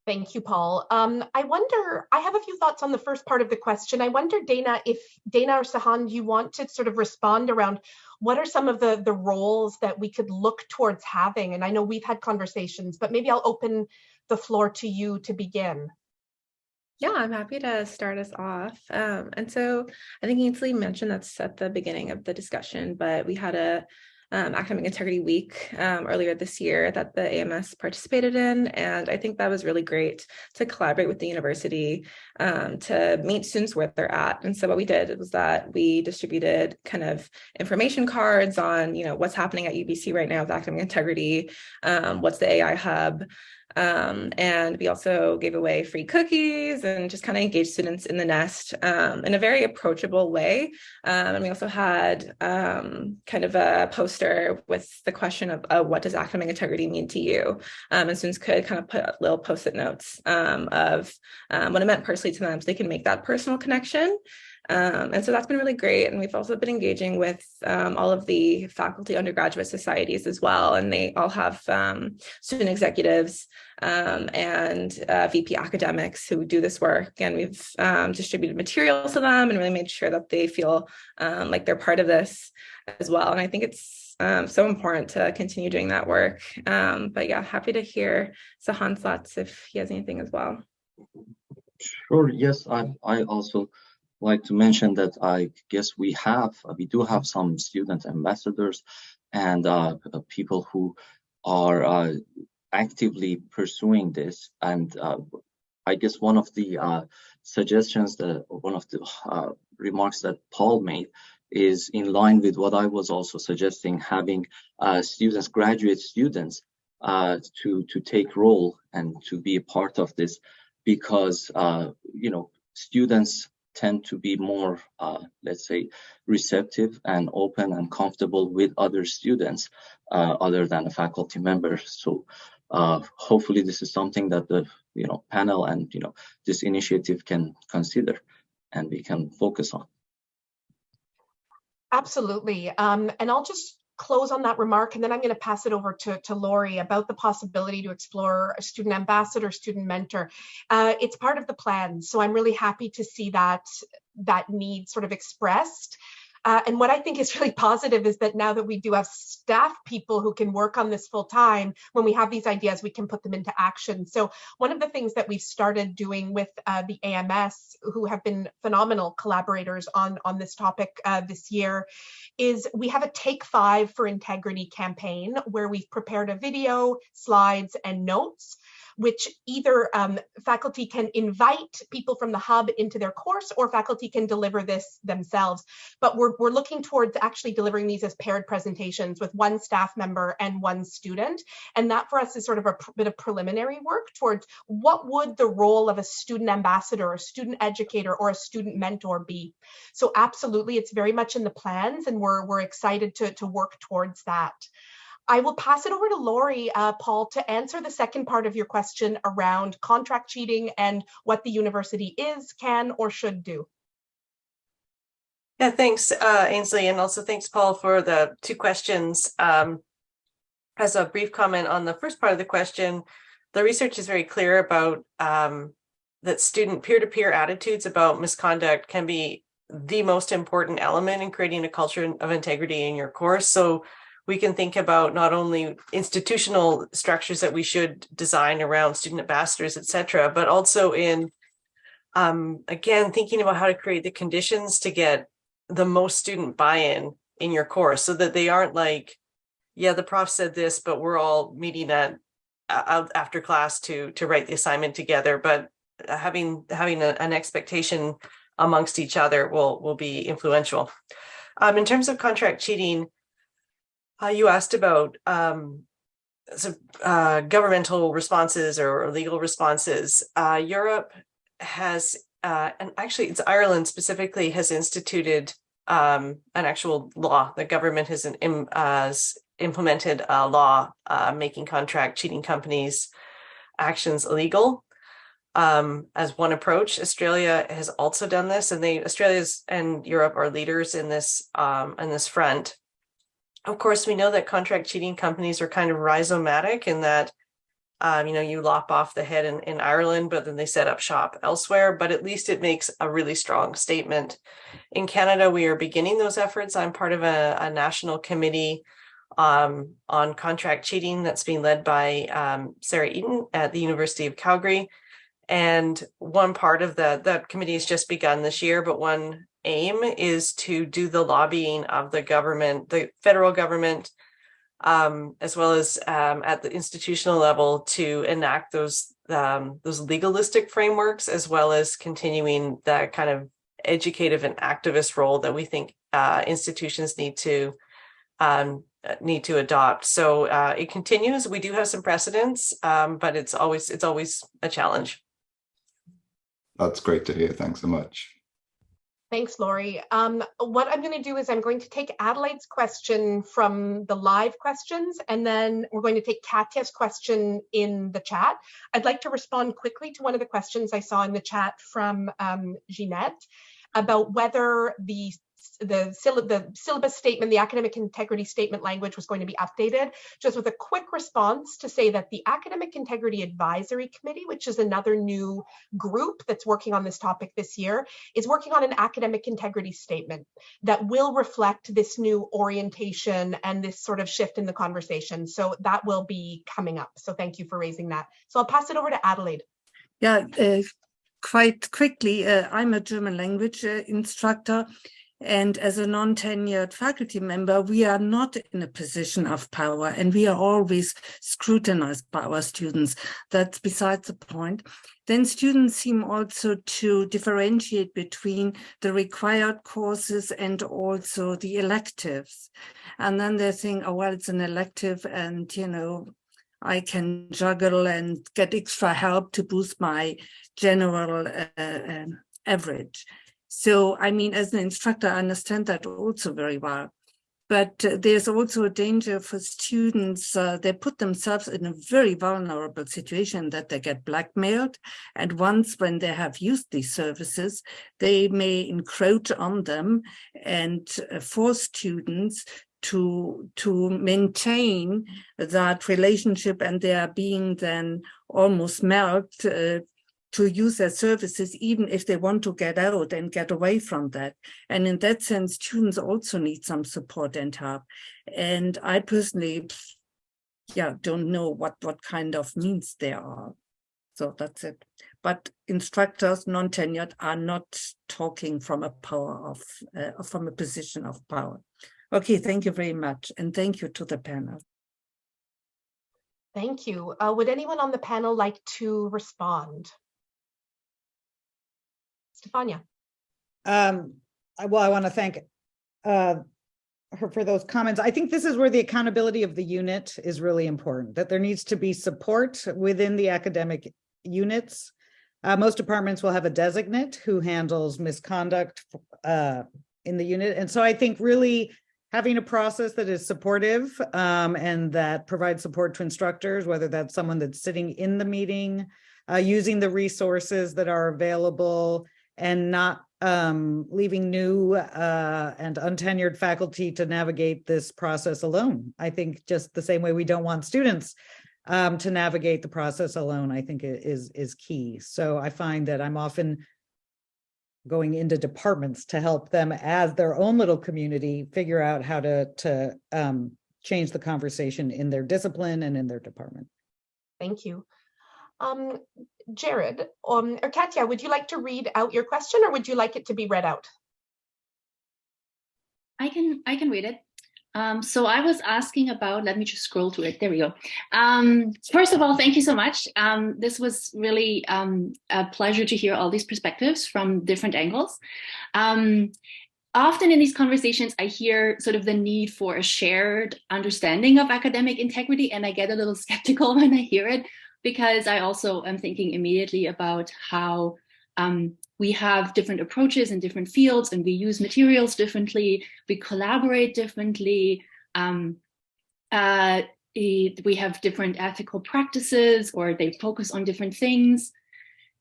Thank you, Paul. Um, I wonder, I have a few thoughts on the first part of the question. I wonder, Dana, if Dana or Sahand, you want to sort of respond around what are some of the, the roles that we could look towards having? And I know we've had conversations, but maybe I'll open the floor to you to begin. Yeah, I'm happy to start us off. Um, and so I think Ainsley mentioned that's at the beginning of the discussion, but we had a um, Academic Integrity Week um, earlier this year that the AMS participated in. And I think that was really great to collaborate with the university um, to meet students where they're at. And so what we did was that we distributed kind of information cards on, you know, what's happening at UBC right now with academic integrity, um, what's the AI hub, um, and we also gave away free cookies and just kind of engaged students in the nest um, in a very approachable way. Um, and we also had um, kind of a poster with the question of uh, what does academic integrity mean to you? Um, and students could kind of put little post-it notes um, of what it meant personally to them so they can make that personal connection. Um, and so that's been really great. And we've also been engaging with um, all of the faculty undergraduate societies as well. And they all have um, student executives um, and uh, VP academics who do this work. And we've um, distributed materials to them and really made sure that they feel um, like they're part of this as well. And I think it's so important to continue doing that work. But yeah, happy to hear Sahand's thoughts if he has anything as well. Sure. Yes, I, I also like to mention that I guess we have, we do have some student ambassadors and uh, people who are uh, actively pursuing this. And uh, I guess one of the uh, suggestions that one of the uh, remarks that Paul made is in line with what I was also suggesting, having uh, students, graduate students, uh, to to take role and to be a part of this, because uh, you know students tend to be more, uh, let's say, receptive and open and comfortable with other students uh, other than a faculty member. So uh, hopefully this is something that the you know panel and you know this initiative can consider and we can focus on. Absolutely. Um, and I'll just close on that remark and then I'm going to pass it over to, to Laurie about the possibility to explore a student ambassador, student mentor. Uh, it's part of the plan. So I'm really happy to see that that need sort of expressed. Uh, and what I think is really positive is that now that we do have staff people who can work on this full time, when we have these ideas, we can put them into action. So one of the things that we've started doing with uh, the AMS, who have been phenomenal collaborators on, on this topic uh, this year, is we have a Take Five for Integrity campaign where we've prepared a video, slides, and notes which either um, faculty can invite people from the hub into their course or faculty can deliver this themselves. But we're, we're looking towards actually delivering these as paired presentations with one staff member and one student. And that for us is sort of a bit of preliminary work towards what would the role of a student ambassador, a student educator, or a student mentor be. So absolutely, it's very much in the plans and we're, we're excited to, to work towards that. I will pass it over to Laurie, uh, Paul, to answer the second part of your question around contract cheating and what the university is, can, or should do. Yeah, thanks, uh, Ainsley, and also thanks, Paul, for the two questions. Um, as a brief comment on the first part of the question, the research is very clear about um, that student peer-to-peer -peer attitudes about misconduct can be the most important element in creating a culture of integrity in your course. So we can think about not only institutional structures that we should design around student ambassadors, et cetera, but also in, um, again, thinking about how to create the conditions to get the most student buy-in in your course so that they aren't like, yeah, the prof said this, but we're all meeting at out after class to to write the assignment together. But having having a, an expectation amongst each other will will be influential. Um, in terms of contract cheating, uh, you asked about um, so, uh, governmental responses or, legal responses. Uh, Europe has, uh, and actually it's Ireland specifically, has instituted um, an actual law. The government has, an, has implemented a law uh, making contract cheating companies actions illegal um, as one approach. Australia has also done this, and they Australia's and Europe are leaders in this um, in this front. Of course, we know that contract cheating companies are kind of rhizomatic in that, um, you know, you lop off the head in, in Ireland, but then they set up shop elsewhere. But at least it makes a really strong statement. In Canada, we are beginning those efforts. I'm part of a, a national committee um, on contract cheating that's being led by um, Sarah Eaton at the University of Calgary. And one part of the, that committee has just begun this year, but one aim is to do the lobbying of the government, the federal government, um, as well as um, at the institutional level to enact those um, those legalistic frameworks, as well as continuing that kind of educative and activist role that we think uh, institutions need to um, need to adopt. So uh, it continues. We do have some precedents, um, but it's always it's always a challenge. That's great to hear. Thanks so much. Thanks, Laurie. Um, what I'm going to do is I'm going to take Adelaide's question from the live questions, and then we're going to take Katya's question in the chat. I'd like to respond quickly to one of the questions I saw in the chat from um, Jeanette about whether the the, the syllabus statement, the academic integrity statement language was going to be updated, just with a quick response to say that the Academic Integrity Advisory Committee, which is another new group that's working on this topic this year, is working on an academic integrity statement that will reflect this new orientation and this sort of shift in the conversation. So that will be coming up. So thank you for raising that. So I'll pass it over to Adelaide. Yeah, uh, quite quickly, uh, I'm a German language uh, instructor And as a non-tenured faculty member, we are not in a position of power and we are always scrutinized by our students. That's besides the point. Then students seem also to differentiate between the required courses and also the electives. And then they think, oh, well, it's an elective and, you know, I can juggle and get extra help to boost my general uh, uh, average. So, I mean, as an instructor, I understand that also very well. But uh, there's also a danger for students. Uh, they put themselves in a very vulnerable situation that they get blackmailed. And once when they have used these services, they may encroach on them and uh, force students to to maintain that relationship and they are being then almost milked uh, to use their services, even if they want to get out and get away from that. And in that sense, students also need some support and help. And I personally, yeah, don't know what, what kind of means there are. So that's it. But instructors, non-tenured, are not talking from a power of, uh, from a position of power. Okay, thank you very much. And thank you to the panel. Thank you. Uh, would anyone on the panel like to respond? Stefania. Um, I- well, I want to thank uh, her for those comments. I think this is where the accountability of the unit is really important, that there needs to be support within the academic units. Uh, most departments will have a designate who handles misconduct uh, in the unit. And so I think really having a process that is supportive um, and that provides support to instructors, whether that's someone that's sitting in the meeting, uh, using the resources that are available, and not um, leaving new uh, and untenured faculty to navigate this process alone. I think just the same way we don't want students um, to navigate the process alone, I think is, is key. So I find that I'm often going into departments to help them as their own little community figure out how to, to um, change the conversation in their discipline and in their department. Thank you. Um, Jared, um, or Katya, would you like to read out your question or would you like it to be read out? I can I can read it. Um, so I was asking about, let me just scroll to it. There we go. Um, first of all, thank you so much. Um, this was really um, a pleasure to hear all these perspectives from different angles. Um, often in these conversations, I hear sort of the need for a shared understanding of academic integrity, and I get a little skeptical when I hear it because I also am thinking immediately about how um, we have different approaches in different fields and we use materials differently, we collaborate differently, um, uh, we have different ethical practices or they focus on different things.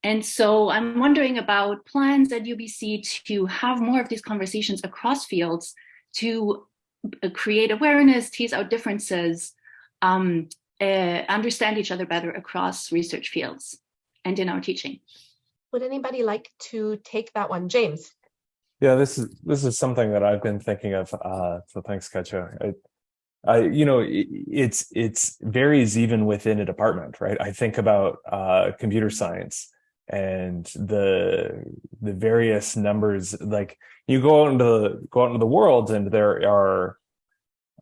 And so I'm wondering about plans at UBC to have more of these conversations across fields to uh, create awareness, tease out differences, um, uh, understand each other better across research fields and in our teaching. Would anybody like to take that one? James? Yeah, this is this is something that I've been thinking of. Uh, so thanks, Katya. I, I, you know, it, it's it's varies even within a department, right? I think about uh, computer science and the the various numbers. Like you go out into the, go out into the world, and there are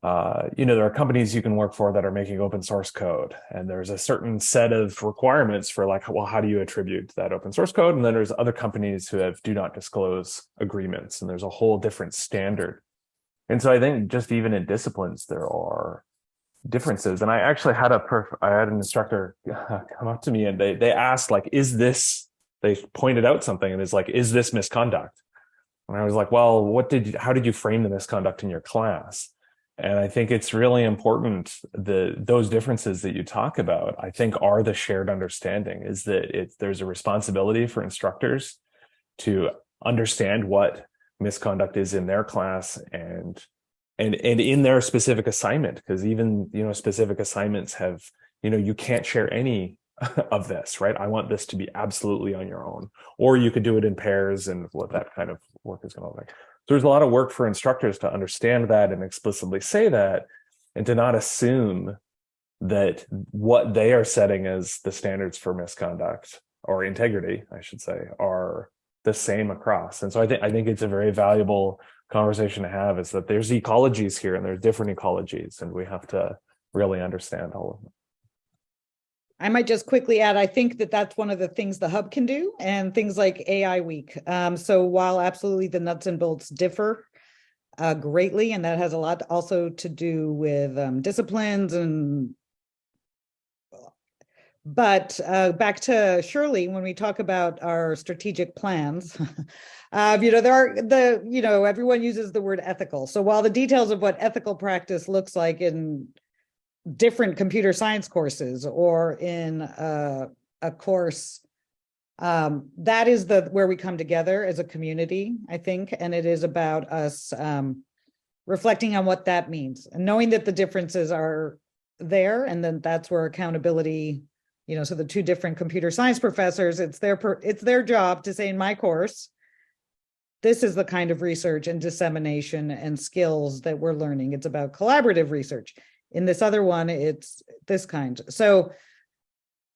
uh, you know, there are companies you can work for that are making open source code, and there's a certain set of requirements for like, well, how do you attribute that open source code? And then there's other companies who have do not disclose agreements, and there's a whole different standard. And so I think just even in disciplines, there are differences. And I actually had a I had an instructor come up to me and they they asked like, is this? They pointed out something and it's like, is this misconduct? And I was like, well, what did you, how did you frame the misconduct in your class? And I think it's really important that those differences that you talk about, I think are the shared understanding is that it, there's a responsibility for instructors to understand what misconduct is in their class and and and in their specific assignment because even you know specific assignments have you know you can't share any of this right? I want this to be absolutely on your own. Or you could do it in pairs and what that kind of work is going to look like so there's a lot of work for instructors to understand that and explicitly say that and to not assume that what they are setting as the standards for misconduct or integrity, I should say, are the same across. And so I think I think it's a very valuable conversation to have is that there's ecologies here and there's different ecologies and we have to really understand all of them. I might just quickly add, I think that that's one of the things the hub can do and things like AI week. Um, so while absolutely the nuts and bolts differ uh, greatly, and that has a lot also to do with um, disciplines and but uh, back to Shirley, when we talk about our strategic plans, uh, you know, there are the, you know, everyone uses the word ethical. So while the details of what ethical practice looks like in different computer science courses or in a, a course um, that is the where we come together as a community i think and it is about us um, reflecting on what that means and knowing that the differences are there and then that's where accountability you know so the two different computer science professors it's their it's their job to say in my course this is the kind of research and dissemination and skills that we're learning. It's about collaborative research in this other one, it's this kind. So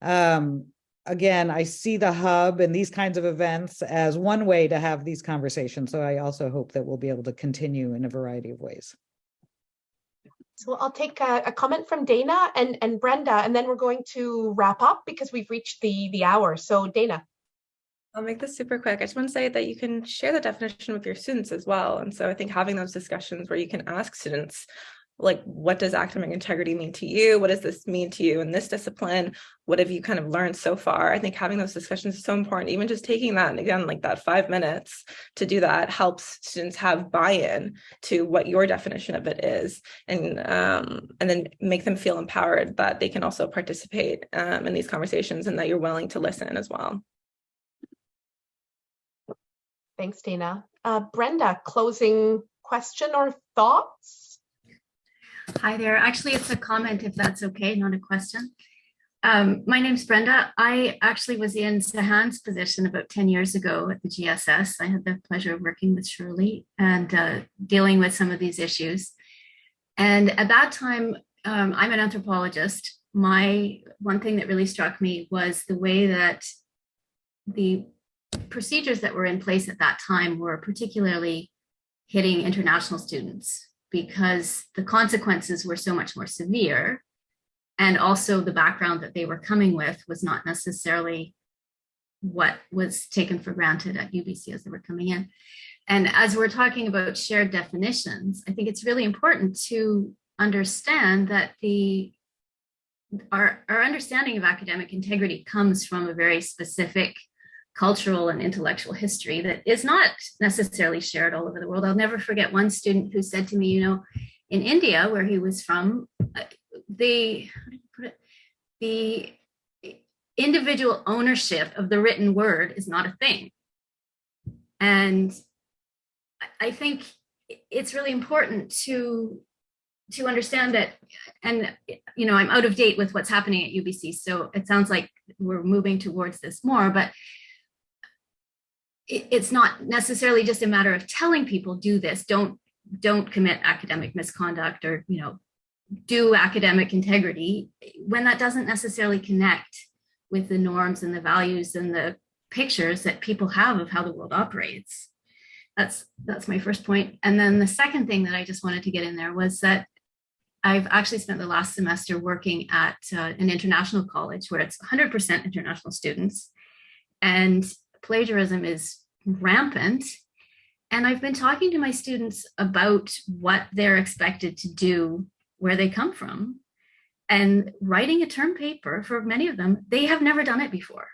um, again, I see the hub and these kinds of events as one way to have these conversations. So I also hope that we'll be able to continue in a variety of ways. So I'll take a, a, comment from Dana and, and Brenda, and then we're going to wrap up because we've reached the, the hour. So Dana. I'll make this super quick. I just want to say that you can share the definition with your students as well. And so I think having those discussions where you can ask students, like what does academic integrity mean to you? What does this mean to you in this discipline? What have you kind of learned so far? I think having those discussions is so important. Even just taking that and again like that five minutes to do that helps students have buy-in to what your definition of it is and um, and then make them feel empowered that they can also participate um, in these conversations and that you're willing to listen as well. Thanks dana. Uh, brenda closing question or thoughts Hi there. Actually, it's a comment if that's okay, not a question. Um, my name's Brenda. I actually was in Sahand's position about 10 years ago at the GSS. I had the pleasure of working with Shirley and uh, dealing with some of these issues. And at that time, um, I'm an anthropologist. My one thing that really struck me was the way that the procedures that were in place at that time were particularly hitting international students because the consequences were so much more severe. And also the background that they were coming with was not necessarily what was taken for granted at UBC as they were coming in. And as we're talking about shared definitions, I think it's really important to understand that the our, our understanding of academic integrity comes from a very specific cultural and intellectual history that is not necessarily shared all over the world. I'll never forget one student who said to me, you know, in India, where he was from, uh, the, the individual ownership of the written word is not a thing. And I think it's really important to to understand that and you know i'm out of date with what's happening at ubc so it sounds like we're moving towards this more but it's not necessarily just a matter of telling people do this don't don't commit academic misconduct or you know do academic integrity when that doesn't necessarily connect with the norms and the values and the pictures that people have of how the world operates. That's that's my first point. And then the second thing that i just wanted to get in there was that i've actually spent the last semester working at uh, an international college where it's 100% international students. And plagiarism is rampant. And I've been talking to my students about what they're expected to do where they come from. And writing a term paper for many of them, they have never done it before.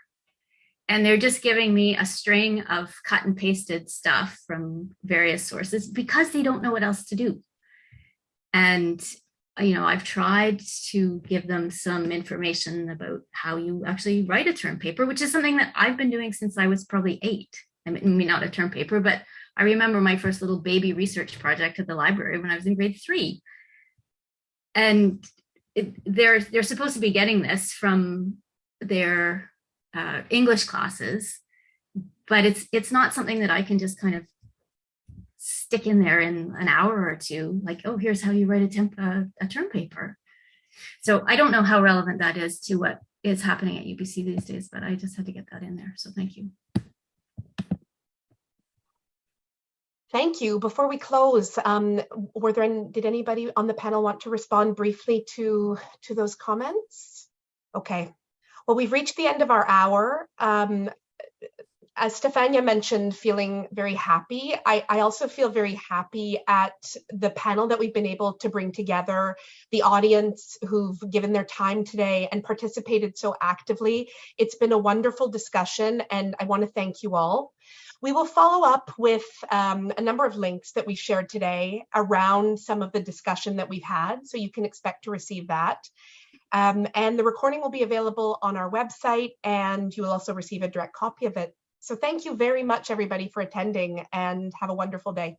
And they're just giving me a string of cut and pasted stuff from various sources because they don't know what else to do. And you know, I've tried to give them some information about how you actually write a term paper, which is something that I've been doing since I was probably eight. I mean, not a term paper, but I remember my first little baby research project at the library when I was in grade three. And it, they're, they're supposed to be getting this from their uh, English classes, but it's, it's not something that I can just kind of stick in there in an hour or two, like, oh, here's how you write a, temp, uh, a term paper. So I don't know how relevant that is to what is happening at UBC these days, but I just had to get that in there. So thank you. Thank you. Before we close, um, were there any, did anybody on the panel want to respond briefly to to those comments? Okay. Well, we've reached the end of our hour. Um, as Stefania mentioned, feeling very happy. I, I, also feel very happy at the panel that we've been able to bring together, the audience who've given their time today and participated so actively. It's been a wonderful discussion and I want to thank you all. We will follow up with um, a number of links that we shared today around some of the discussion that we've had, so you can expect to receive that. Um, and the recording will be available on our website and you will also receive a direct copy of it so thank you very much, everybody, for attending and have a wonderful day.